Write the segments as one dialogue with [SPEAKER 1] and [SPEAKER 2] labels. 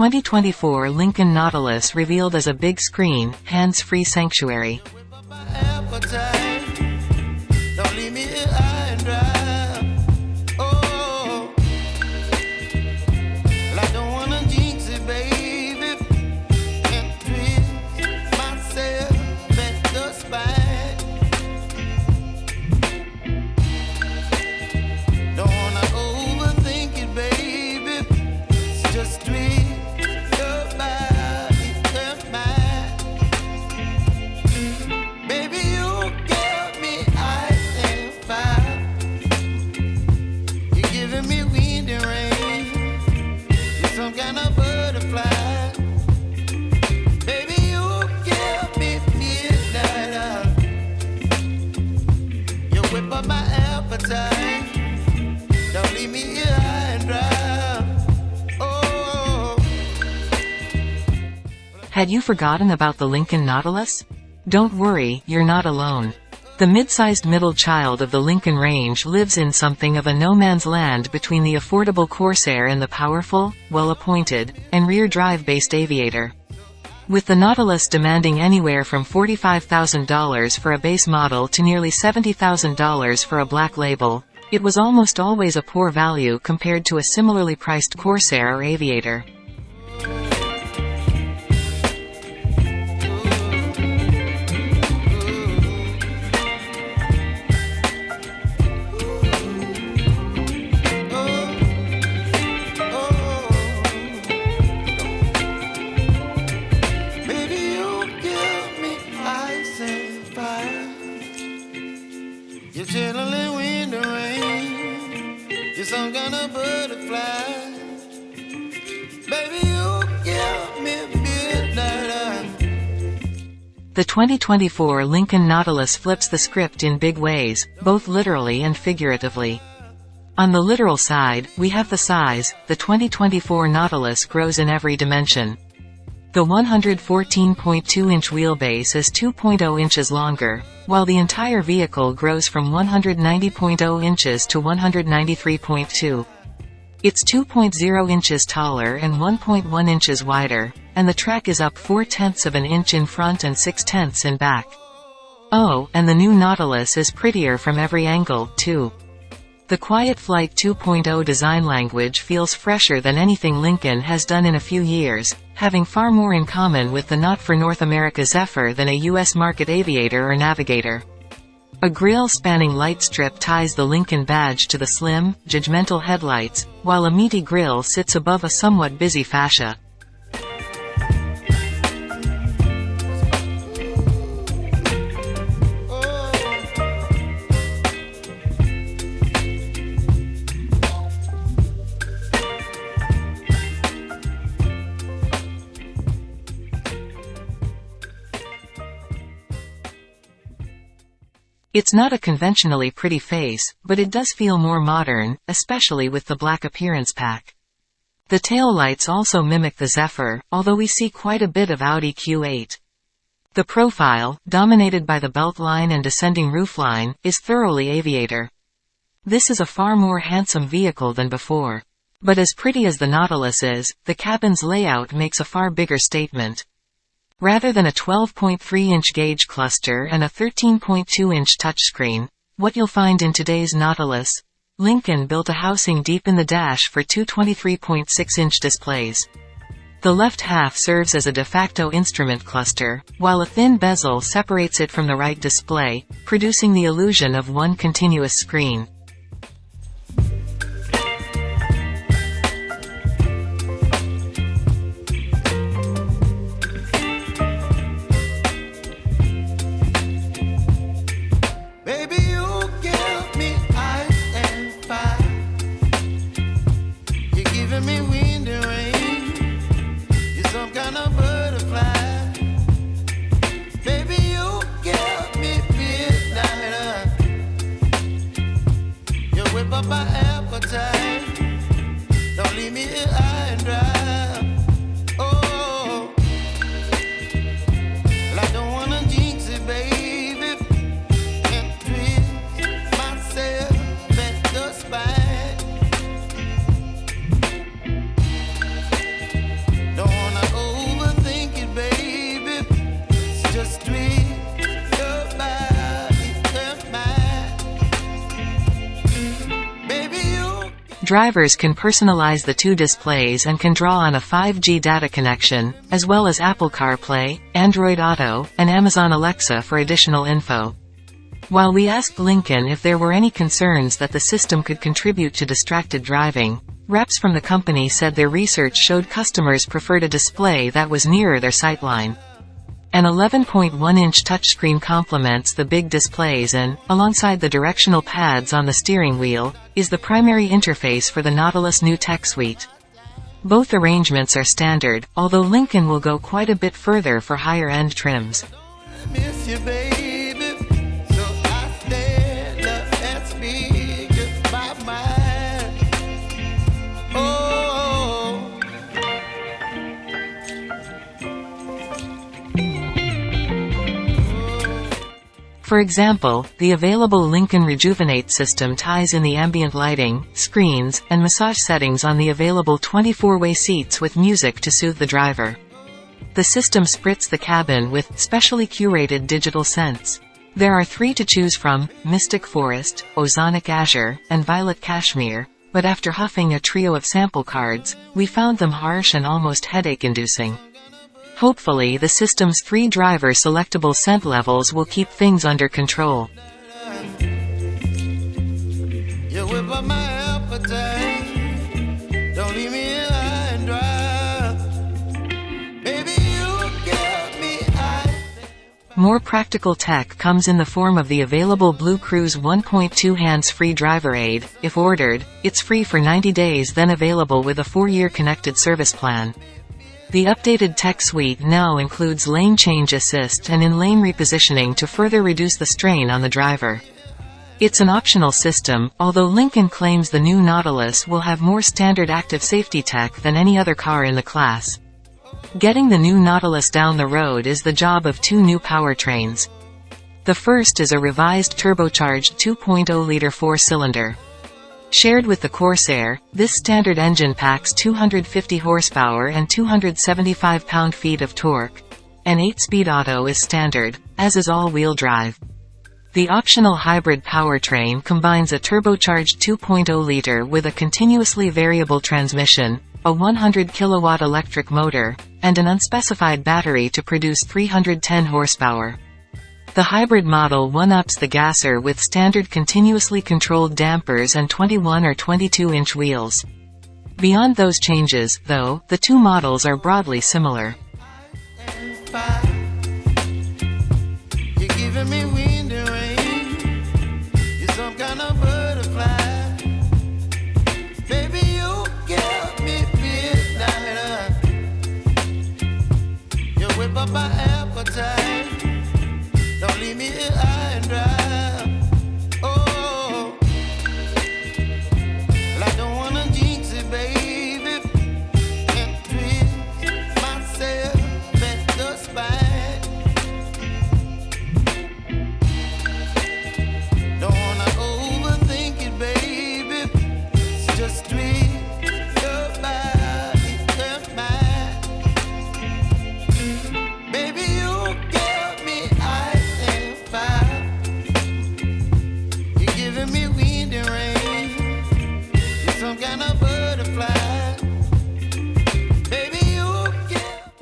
[SPEAKER 1] 2024 Lincoln Nautilus revealed as a big screen, hands-free sanctuary. Had you forgotten about the Lincoln Nautilus? Don't worry, you're not alone. The mid-sized middle child of the Lincoln Range lives in something of a no-man's land between the affordable Corsair and the powerful, well-appointed, and rear-drive-based Aviator. With the Nautilus demanding anywhere from $45,000 for a base model to nearly $70,000 for a black label, it was almost always a poor value compared to a similarly priced Corsair or Aviator. The 2024 Lincoln Nautilus flips the script in big ways, both literally and figuratively. On the literal side, we have the size, the 2024 Nautilus grows in every dimension. The 114.2-inch wheelbase is 2.0 inches longer, while the entire vehicle grows from 190.0 inches to 193.2. It's 2.0 inches taller and 1.1 inches wider, and the track is up 4 tenths of an inch in front and 6 tenths in back. Oh, and the new Nautilus is prettier from every angle, too. The Quiet Flight 2.0 design language feels fresher than anything Lincoln has done in a few years, having far more in common with the not for North America Zephyr than a US market Aviator or Navigator. A grille spanning light strip ties the Lincoln badge to the slim, judgmental headlights, while a meaty grille sits above a somewhat busy fascia. It's not a conventionally pretty face, but it does feel more modern, especially with the black appearance pack. The tail lights also mimic the Zephyr, although we see quite a bit of Audi Q8. The profile, dominated by the beltline and descending roofline, is thoroughly aviator. This is a far more handsome vehicle than before. But as pretty as the Nautilus is, the cabin's layout makes a far bigger statement. Rather than a 12.3-inch gauge cluster and a 13.2-inch touchscreen, what you'll find in today's Nautilus, Lincoln built a housing deep in the dash for two 23.6-inch displays. The left half serves as a de facto instrument cluster, while a thin bezel separates it from the right display, producing the illusion of one continuous screen. Drivers can personalize the two displays and can draw on a 5G data connection, as well as Apple CarPlay, Android Auto, and Amazon Alexa for additional info. While we asked Lincoln if there were any concerns that the system could contribute to distracted driving, reps from the company said their research showed customers preferred a display that was nearer their sightline. An 11.1-inch touchscreen complements the big displays and, alongside the directional pads on the steering wheel, is the primary interface for the Nautilus new tech suite. Both arrangements are standard, although Lincoln will go quite a bit further for higher-end trims. For example, the available Lincoln Rejuvenate system ties in the ambient lighting, screens, and massage settings on the available 24-way seats with music to soothe the driver. The system spritz the cabin with specially curated digital scents. There are three to choose from, Mystic Forest, Ozonic Azure, and Violet Cashmere, but after huffing a trio of sample cards, we found them harsh and almost headache-inducing. Hopefully the system's three driver selectable scent levels will keep things under control.
[SPEAKER 2] you whip up my appetite. Don't leave me here high and dry. Baby, you give me ice.
[SPEAKER 1] More practical tech comes in the form of the available Blue Cruise 1.2 hands-free driver aid. If ordered, it's free for 90 days then available with a 4-year connected service plan. The updated tech suite now includes lane change assist and in-lane repositioning to further reduce the strain on the driver. It's an optional system, although Lincoln claims the new Nautilus will have more standard active safety tech than any other car in the class. Getting the new Nautilus down the road is the job of two new powertrains. The first is a revised turbocharged 2.0-liter four-cylinder. Shared with the Corsair, this standard engine packs 250 horsepower and 275 pound-feet of torque. An 8-speed auto is standard, as is all-wheel drive. The optional hybrid powertrain combines a turbocharged 2.0-liter with a continuously variable transmission, a 100 kilowatt electric motor, and an unspecified battery to produce 310 horsepower. The hybrid model one-ups the gasser with standard continuously controlled dampers and 21 or 22-inch wheels. Beyond those changes, though, the two models are broadly similar.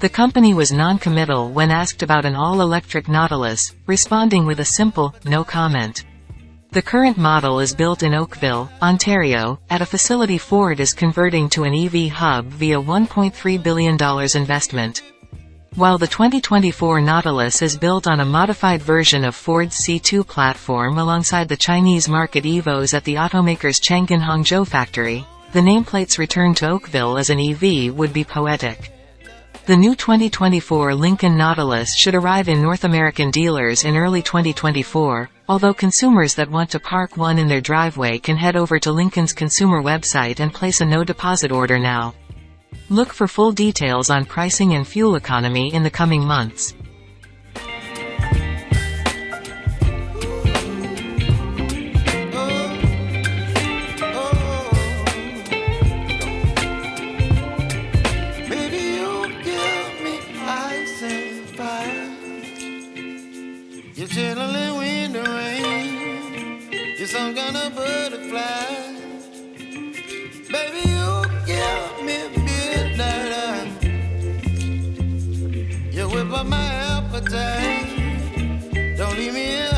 [SPEAKER 2] The
[SPEAKER 1] company was non-committal when asked about an all-electric Nautilus, responding with a simple, no comment. The current model is built in Oakville, Ontario, at a facility Ford is converting to an EV hub via $1.3 billion investment. While the 2024 Nautilus is built on a modified version of Ford's C2 platform alongside the Chinese market EVOs at the automaker's Chang'an Hangzhou factory, the nameplate's return to Oakville as an EV would be poetic. The new 2024 Lincoln Nautilus should arrive in North American dealers in early 2024, although consumers that want to park one in their driveway can head over to Lincoln's consumer website and place a no-deposit order now. Look for full details on pricing and fuel economy in the coming months. I'm gonna butterfly.
[SPEAKER 2] Baby, you give me midnight. You whip up my appetite. Don't leave me